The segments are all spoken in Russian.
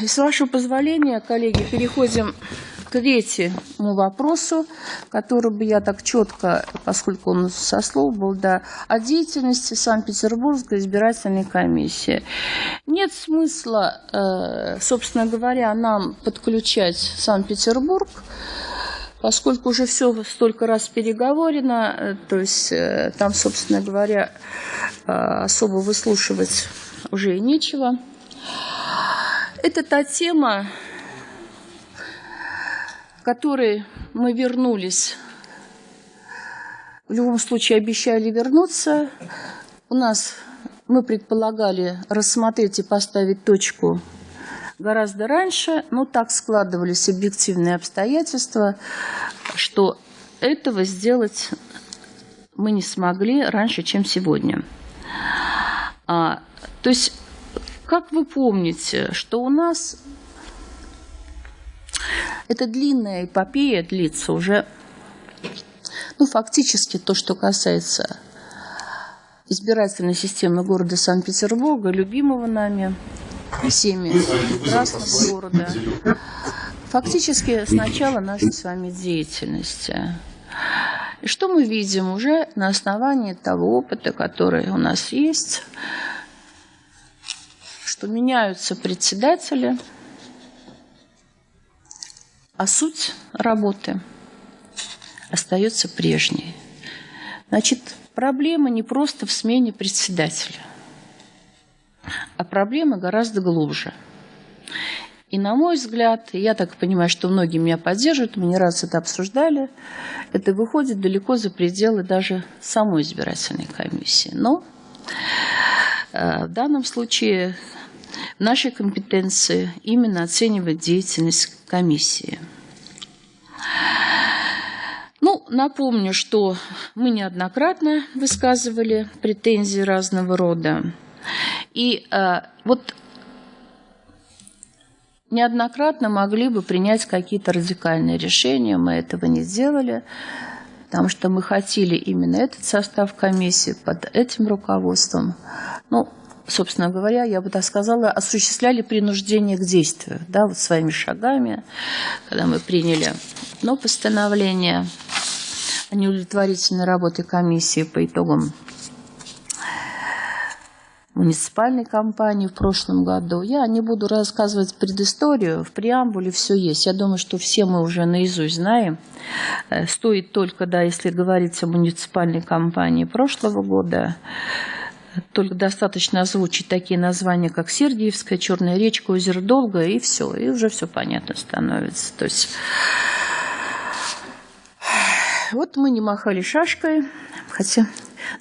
И с вашего позволения, коллеги, переходим к третьему вопросу, который бы я так четко, поскольку он со слов был, да, о деятельности Санкт-Петербургской избирательной комиссии. Нет смысла, э, собственно говоря, нам подключать Санкт-Петербург, поскольку уже все столько раз переговорено, э, то есть э, там, собственно говоря, особо выслушивать уже и нечего. Это та тема, которой мы вернулись. В любом случае обещали вернуться. У нас мы предполагали рассмотреть и поставить точку гораздо раньше, но так складывались объективные обстоятельства, что этого сделать мы не смогли раньше, чем сегодня. А, то есть как вы помните, что у нас эта длинная эпопея длится уже, ну, фактически то, что касается избирательной системы города Санкт-Петербурга, любимого нами всеми прекрасного города. Фактически с начала нашей с вами деятельности. И что мы видим уже на основании того опыта, который у нас есть – что меняются председатели, а суть работы остается прежней. Значит, проблема не просто в смене председателя, а проблема гораздо глубже. И на мой взгляд, я так понимаю, что многие меня поддерживают, мы не раз это обсуждали, это выходит далеко за пределы даже самой избирательной комиссии. Но в данном случае в нашей компетенции именно оценивать деятельность комиссии. Ну, напомню, что мы неоднократно высказывали претензии разного рода. И э, вот неоднократно могли бы принять какие-то радикальные решения, мы этого не сделали, потому что мы хотели именно этот состав комиссии под этим руководством. Ну, собственно говоря, я бы так сказала, осуществляли принуждение к действию, да, вот своими шагами, когда мы приняли ну, постановление о неудовлетворительной работе комиссии по итогам муниципальной кампании в прошлом году. Я не буду рассказывать предысторию, в преамбуле все есть. Я думаю, что все мы уже наизусть знаем. Э, стоит только, да, если говорить о муниципальной кампании прошлого года, только достаточно озвучить такие названия, как Сергиевская, Черная речка, озеро Долго, и все, и уже все понятно становится. То есть вот мы не махали шашкой, хотя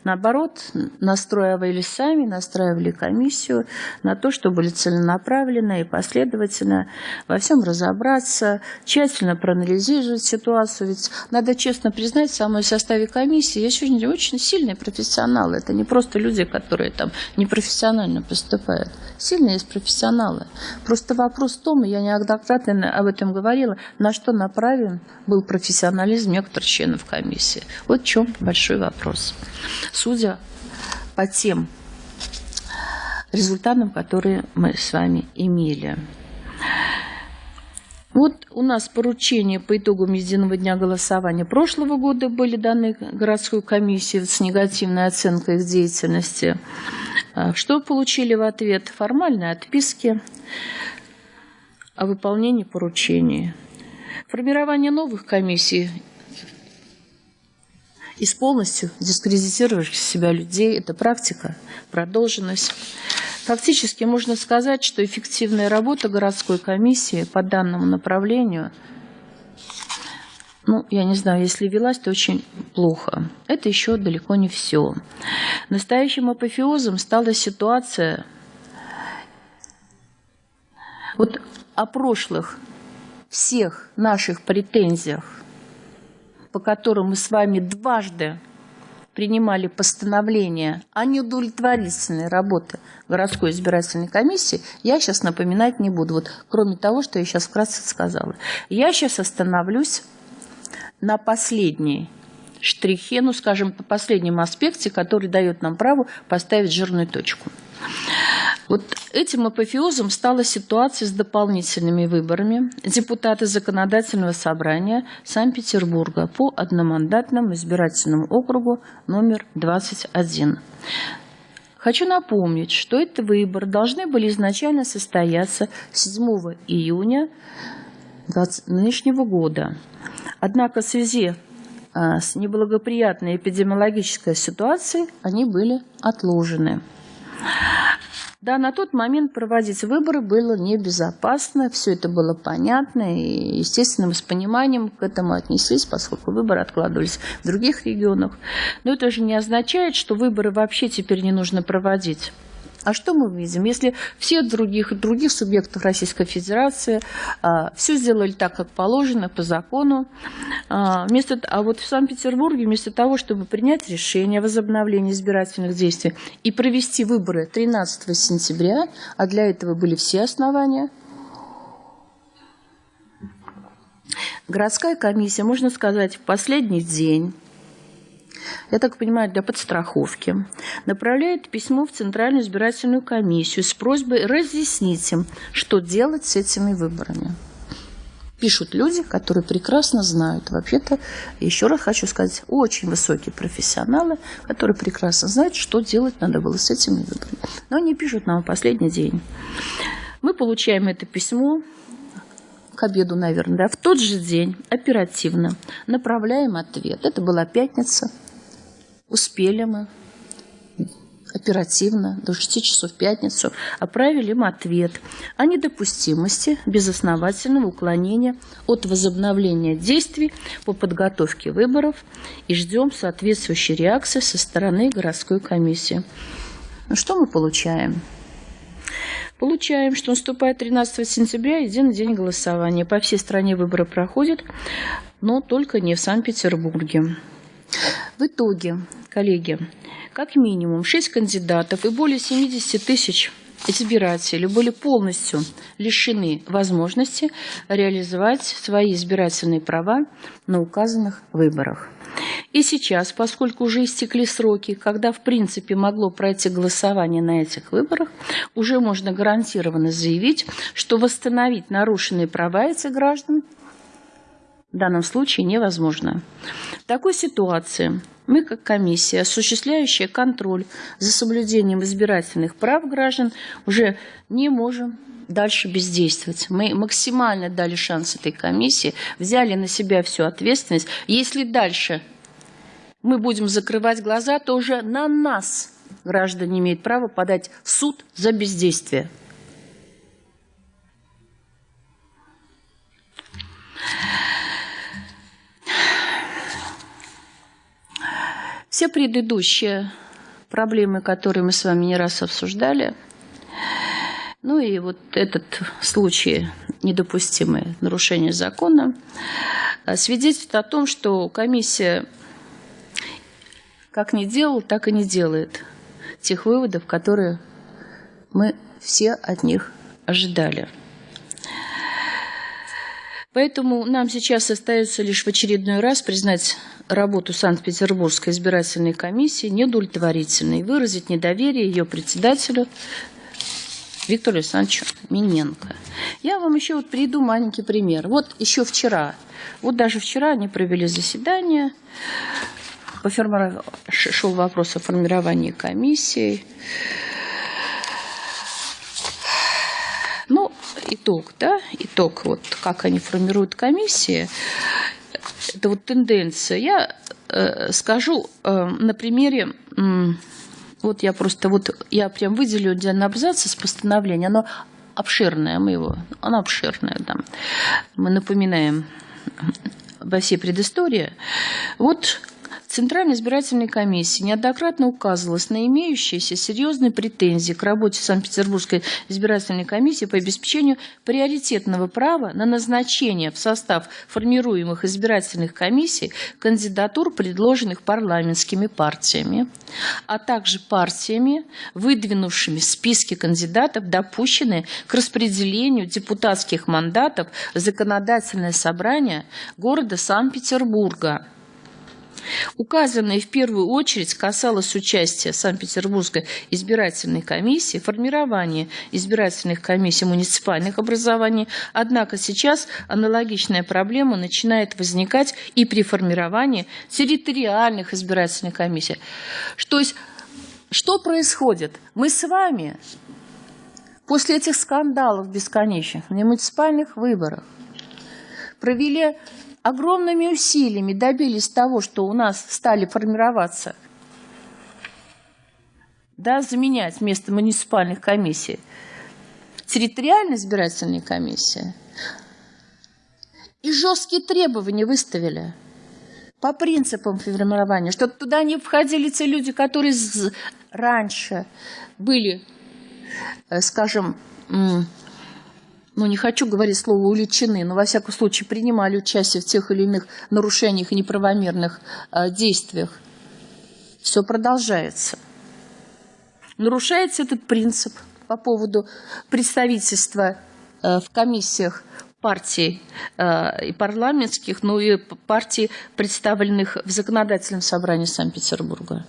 Наоборот, настраивали сами, настраивали комиссию на то, чтобы были целенаправленно и последовательно во всем разобраться, тщательно проанализировать ситуацию. Ведь надо честно признать, в самом составе комиссии есть очень, очень сильные профессионалы. Это не просто люди, которые там непрофессионально поступают. Сильные есть профессионалы. Просто вопрос в том, я неоднократно об этом говорила, на что направлен был профессионализм некоторых членов комиссии. Вот в чем большой вопрос судя по тем результатам, которые мы с вами имели. Вот у нас поручения по итогам единого дня голосования прошлого года были даны городской комиссии с негативной оценкой их деятельности. А что получили в ответ? Формальные отписки о выполнении поручений. Формирование новых комиссий из полностью дискредитировавших себя людей. Это практика, продолженность. Фактически можно сказать, что эффективная работа городской комиссии по данному направлению, ну, я не знаю, если велась, то очень плохо. Это еще далеко не все. Настоящим апофеозом стала ситуация вот о прошлых всех наших претензиях по которым мы с вами дважды принимали постановление о неудовлетворительной работе городской избирательной комиссии, я сейчас напоминать не буду. Вот, кроме того, что я сейчас вкратце сказала. Я сейчас остановлюсь на последней штрихе, ну, скажем, по последнему аспекте, который дает нам право поставить жирную точку. Вот этим апофеозом стала ситуация с дополнительными выборами депутата Законодательного собрания Санкт-Петербурга по одномандатному избирательному округу номер 21. Хочу напомнить, что эти выборы должны были изначально состояться 7 июня нынешнего года. Однако в связи а, с неблагоприятной эпидемиологической ситуацией они были отложены. Да, на тот момент проводить выборы было небезопасно, все это было понятно, и, естественно, мы с пониманием к этому отнеслись, поскольку выборы откладывались в других регионах. Но это же не означает, что выборы вообще теперь не нужно проводить. А что мы видим? Если все других, других субъектов Российской Федерации а, все сделали так, как положено, по закону, а, вместо, а вот в Санкт-Петербурге вместо того, чтобы принять решение о возобновлении избирательных действий и провести выборы 13 сентября, а для этого были все основания, городская комиссия, можно сказать, в последний день я так понимаю, для подстраховки, направляет письмо в Центральную избирательную комиссию с просьбой разъяснить им, что делать с этими выборами. Пишут люди, которые прекрасно знают. Вообще-то, еще раз хочу сказать, очень высокие профессионалы, которые прекрасно знают, что делать надо было с этими выборами. Но они пишут нам в последний день. Мы получаем это письмо, к обеду, наверное, да, в тот же день оперативно направляем ответ. Это была пятница, Успели мы оперативно, до 6 часов в пятницу, отправили им ответ о недопустимости безосновательного уклонения от возобновления действий по подготовке выборов и ждем соответствующей реакции со стороны городской комиссии. Ну что мы получаем? Получаем, что наступает 13 сентября, единый день голосования. По всей стране выборы проходят, но только не в Санкт-Петербурге. В итоге, коллеги, как минимум 6 кандидатов и более 70 тысяч избирателей были полностью лишены возможности реализовать свои избирательные права на указанных выборах. И сейчас, поскольку уже истекли сроки, когда в принципе могло пройти голосование на этих выборах, уже можно гарантированно заявить, что восстановить нарушенные права этих граждан в данном случае невозможно. В такой ситуации мы, как комиссия, осуществляющая контроль за соблюдением избирательных прав граждан, уже не можем дальше бездействовать. Мы максимально дали шанс этой комиссии, взяли на себя всю ответственность. Если дальше мы будем закрывать глаза, то уже на нас граждане имеют право подать в суд за бездействие. Все предыдущие проблемы, которые мы с вами не раз обсуждали, ну и вот этот случай недопустимое нарушение закона, а, свидетельствует о том, что комиссия как не делала, так и не делает тех выводов, которые мы все от них ожидали. Поэтому нам сейчас остается лишь в очередной раз признать работу Санкт-Петербургской избирательной комиссии неудовлетворительной, выразить недоверие ее председателю Виктору Александровичу Миненко. Я вам еще вот приведу маленький пример. Вот еще вчера, вот даже вчера они провели заседание, по шел вопрос о формировании комиссии. Ну, итог, да, итог, вот как они формируют комиссии это вот тенденция. Я э, скажу э, на примере, э, вот я просто, вот я прям выделю отдельный абзац из постановления, оно обширное, мы его, оно обширное, да. мы напоминаем во всей предыстории. Вот Центральной избирательной комиссии неоднократно указывалось на имеющиеся серьезные претензии к работе Санкт-Петербургской избирательной комиссии по обеспечению приоритетного права на назначение в состав формируемых избирательных комиссий кандидатур, предложенных парламентскими партиями, а также партиями, выдвинувшими списки кандидатов, допущенные к распределению депутатских мандатов в законодательное собрание города Санкт-Петербурга – Указанное в первую очередь касалось участия Санкт-Петербургской избирательной комиссии, формирования избирательных комиссий муниципальных образований. Однако сейчас аналогичная проблема начинает возникать и при формировании территориальных избирательных комиссий. То есть, что происходит? Мы с вами после этих скандалов бесконечных на муниципальных выборах провели огромными усилиями добились того, что у нас стали формироваться, да, заменять вместо муниципальных комиссий территориальная избирательная комиссия. И жесткие требования выставили по принципам формирования, что туда не входили те люди, которые раньше были, э, скажем, ну, не хочу говорить слово «уличены», но, во всяком случае, принимали участие в тех или иных нарушениях и неправомерных э, действиях, все продолжается. Нарушается этот принцип по поводу представительства э, в комиссиях партий э, и парламентских, но и партий, представленных в законодательном собрании Санкт-Петербурга.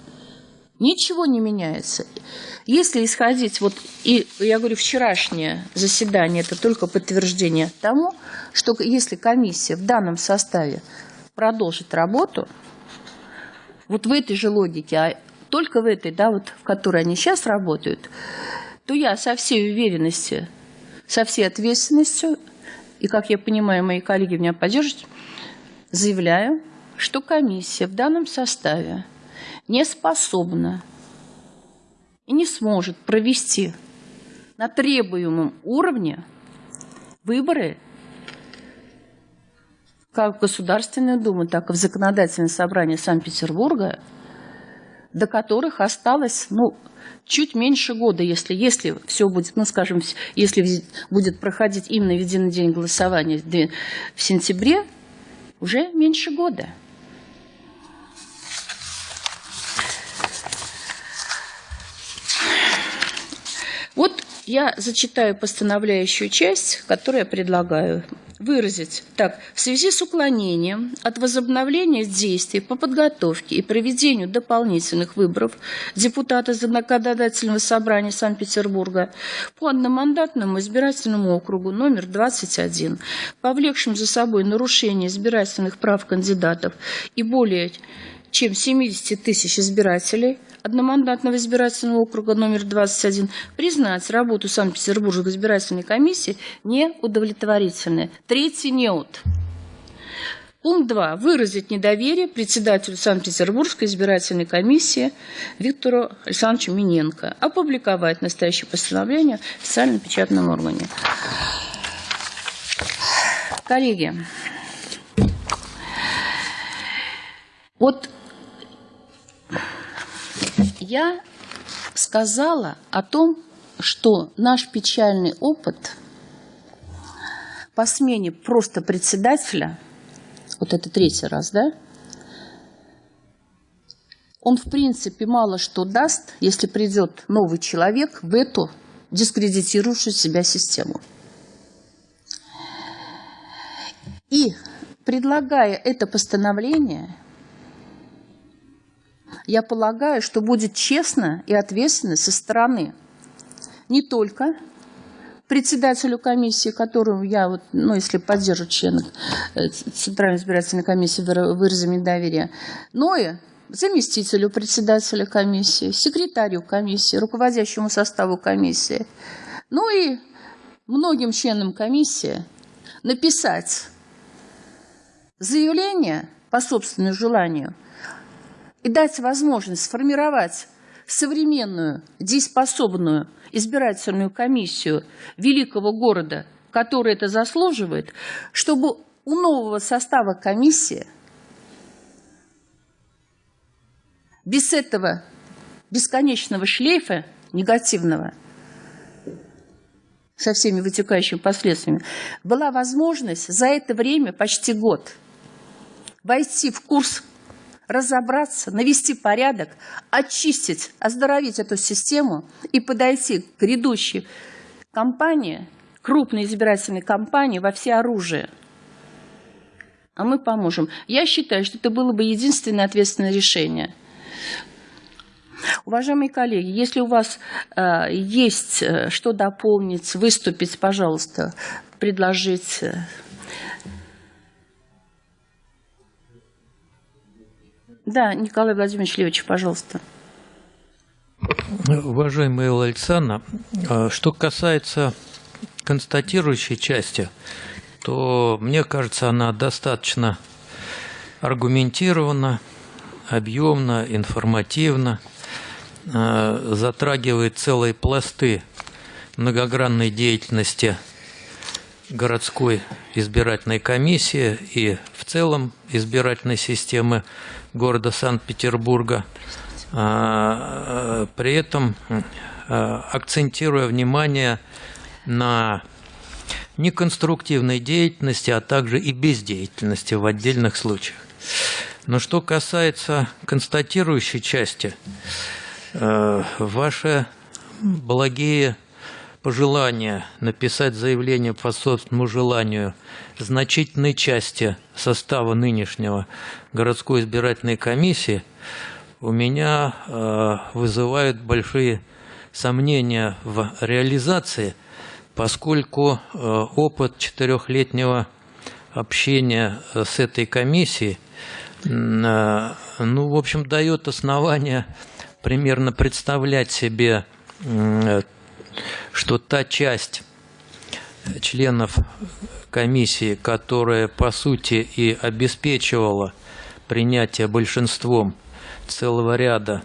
Ничего не меняется. Если исходить, вот, и я говорю, вчерашнее заседание, это только подтверждение тому, что если комиссия в данном составе продолжит работу, вот в этой же логике, а только в этой, да, вот в которой они сейчас работают, то я со всей уверенностью, со всей ответственностью, и, как я понимаю, мои коллеги меня поддержат, заявляю, что комиссия в данном составе не способна и не сможет провести на требуемом уровне выборы как в Государственную Думу, так и в Законодательное собрание Санкт-Петербурга, до которых осталось, ну, чуть меньше года, если, если все будет, ну, скажем, если будет проходить именно в единый день голосования в сентябре, уже меньше года. Вот я зачитаю постановляющую часть, которую я предлагаю выразить так. В связи с уклонением от возобновления действий по подготовке и проведению дополнительных выборов депутата Законодательного собрания Санкт-Петербурга по одномандатному избирательному округу номер 21, повлекшим за собой нарушение избирательных прав кандидатов и более чем 70 тысяч избирателей – одномандатного избирательного округа номер 21 признать работу Санкт-Петербургской избирательной комиссии неудовлетворительной. Третий неуд. Пункт 2. Выразить недоверие председателю Санкт-Петербургской избирательной комиссии Виктору Александровичу Миненко. Опубликовать настоящее постановление в официальном печатном органе. Коллеги, вот я сказала о том, что наш печальный опыт по смене просто председателя, вот это третий раз, да, он в принципе мало что даст, если придет новый человек в эту дискредитирующую себя систему. И предлагая это постановление, я полагаю, что будет честно и ответственно со стороны не только председателю комиссии, которому я, вот, ну, если поддержу члена э, Центральной избирательной комиссии выразами доверия, но и заместителю председателя комиссии, секретарю комиссии, руководящему составу комиссии, ну и многим членам комиссии написать заявление по собственному желанию – и дать возможность сформировать современную, дееспособную избирательную комиссию великого города, который это заслуживает, чтобы у нового состава комиссии без этого бесконечного шлейфа негативного со всеми вытекающими последствиями, была возможность за это время, почти год, войти в курс разобраться, навести порядок, очистить, оздоровить эту систему и подойти к грядущей кампании, крупной избирательной кампании во всеоружие. а мы поможем. Я считаю, что это было бы единственное ответственное решение. Уважаемые коллеги, если у вас э, есть э, что дополнить, выступить, пожалуйста, предложить. Да, Николай Владимирович Левич, пожалуйста. Уважаемая Элла Александровна, э, что касается констатирующей части, то мне кажется, она достаточно аргументирована, объемна, информативна, затрагивает целые пласты многогранной деятельности городской избирательной комиссии и в целом избирательной системы города Санкт-Петербурга, а, э, при этом э, акцентируя внимание на неконструктивной деятельности, а также и бездеятельности в отдельных случаях. Но что касается констатирующей части, э, ваши благие пожелания написать заявление по собственному желанию значительной части состава нынешнего городской избирательной комиссии у меня э, вызывают большие сомнения в реализации – поскольку э, опыт четырехлетнего общения э, с этой комиссией, э, ну, в общем, дает основание примерно представлять себе, что та часть членов комиссии, которая, по сути, и обеспечивала принятие большинством целого ряда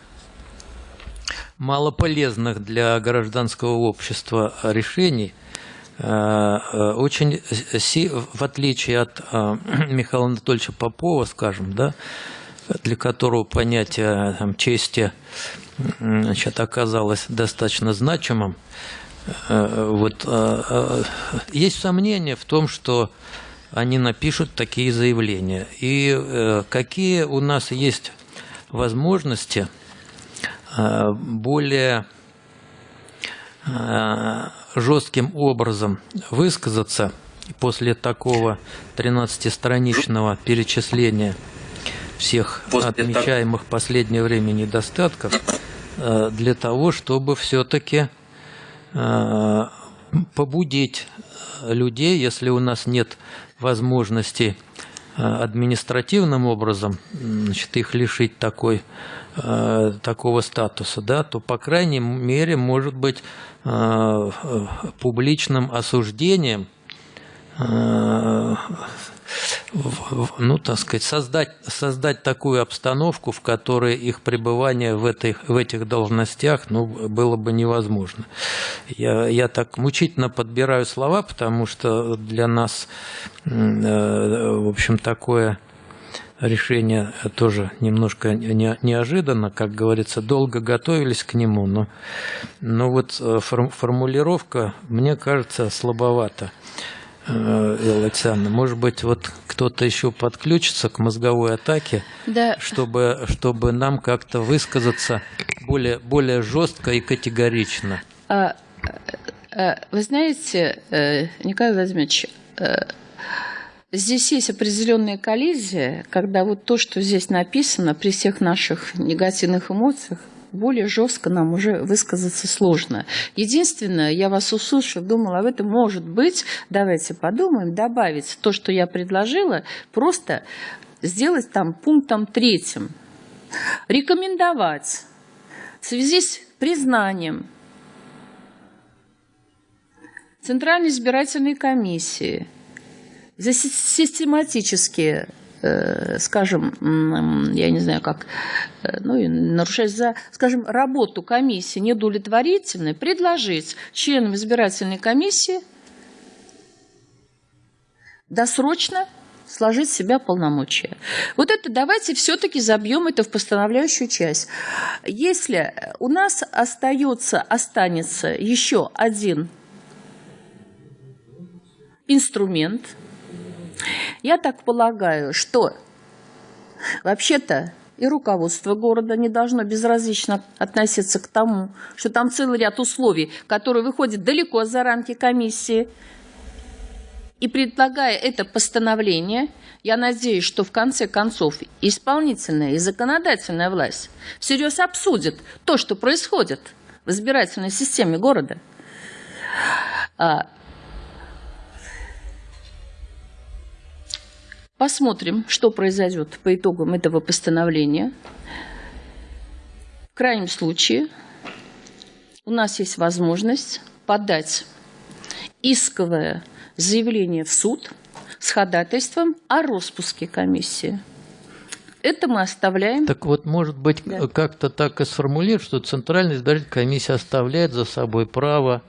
малополезных для гражданского общества решений, э, э, очень, в отличие от э, Михаила Анатольевича Попова, скажем, да, для которого понятие там, чести значит, оказалось достаточно значимым, вот, есть сомнения в том, что они напишут такие заявления. И какие у нас есть возможности – Э, более э, жестким образом высказаться после такого 13-страничного перечисления всех после отмечаемых в последнее время недостатков э, для того, чтобы все-таки побудить людей, если у нас нет возможности административным образом значит, их лишить такой Э, такого статуса, да, то, по крайней мере, может быть э, публичным осуждением э, ну, так сказать, создать, создать такую обстановку, в которой их пребывание в, этой, в этих должностях ну, было бы невозможно. Я, я так мучительно подбираю слова, потому что для нас, в общем, такое решение тоже немножко неожиданно, как говорится, долго готовились к нему, но, но вот э, формулировка, мне кажется, слабовата. Элла Александровна, может быть, вот кто-то еще подключится к мозговой атаке, да. чтобы, чтобы нам как-то высказаться более, более жестко и категорично. А, а, вы знаете, э, Николай Владимирович, э, Здесь есть определенная коллизия, когда вот то, что здесь написано, при всех наших негативных эмоциях, более жестко нам уже высказаться сложно. Единственное, я вас услышав, думала, об этом может быть, давайте подумаем, добавить то, что я предложила, просто сделать там пунктом третьим. Рекомендовать в связи с признанием Центральной избирательной комиссии – за систематические скажем, я не знаю как, э, ну, нарушать за, скажем, работу комиссии неудовлетворительной, предложить членам избирательной комиссии досрочно сложить в себя полномочия. Вот это давайте все-таки забьем это в постановляющую часть. Если у нас остается, останется еще один инструмент – я так полагаю, что вообще-то и руководство города не должно безразлично относиться к тому, что там целый ряд условий, которые выходят далеко за рамки комиссии. И предлагая это постановление, я надеюсь, что в конце концов исполнительная и законодательная власть всерьез обсудит то, что происходит в избирательной системе города. Посмотрим, что произойдет по итогам этого постановления. В крайнем случае у нас есть возможность подать исковое заявление в суд с ходатайством о распуске комиссии. Это мы оставляем. Так вот, может быть, да. как-то так и сформулировать, что Центральная избирательная комиссия оставляет за собой право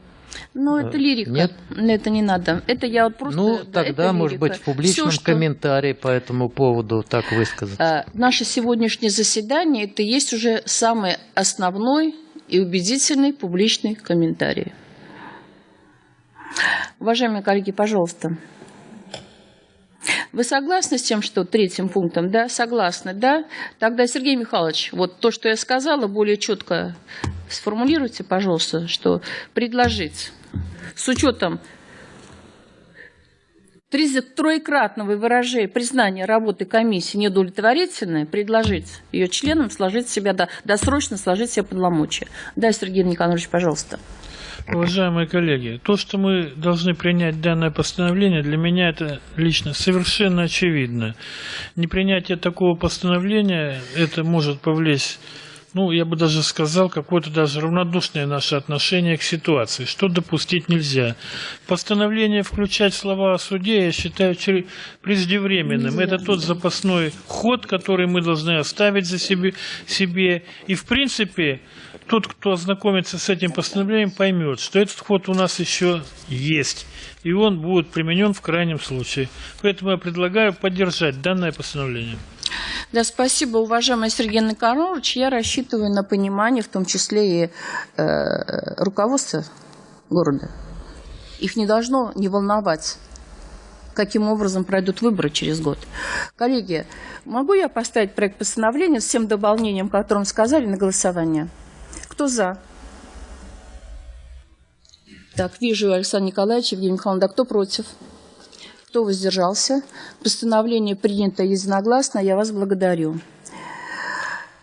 ну, это лирика. Нет? Это не надо. Это я вот просто... Ну, да, тогда, может быть, в публичном Все, что... комментарии по этому поводу так высказать. А, наше сегодняшнее заседание – это есть уже самый основной и убедительный публичный комментарий. Уважаемые коллеги, пожалуйста. Вы согласны с тем, что третьим пунктом, да? Согласны, да? Тогда, Сергей Михайлович, вот то, что я сказала, более четко сформулируйте, пожалуйста, что предложить с учетом троекратного выражения признания работы комиссии неудовлетворительной, предложить ее членам сложить себя, досрочно сложить себе полномочия. Да, Сергей Николаевич, пожалуйста. Уважаемые коллеги, то, что мы должны принять данное постановление, для меня это лично совершенно очевидно. Непринятие такого постановления, это может повлечь ну, я бы даже сказал, какое-то даже равнодушное наше отношение к ситуации, что допустить нельзя. Постановление включать слова о суде я считаю преждевременным. Это тот запасной ход, который мы должны оставить за себе, себе. И, в принципе, тот, кто ознакомится с этим постановлением, поймет, что этот ход у нас еще есть, и он будет применен в крайнем случае. Поэтому я предлагаю поддержать данное постановление. Да, спасибо, уважаемый Сергей Николаевич. Я рассчитываю на понимание, в том числе и э, руководства города. Их не должно не волновать, каким образом пройдут выборы через год. Коллеги, могу я поставить проект постановления с тем дополнением, о котором сказали, на голосование? Кто за? Так, вижу Александр Николаевич, Евгений Михайлович, да кто против? Кто воздержался? Постановление принято единогласно. Я вас благодарю.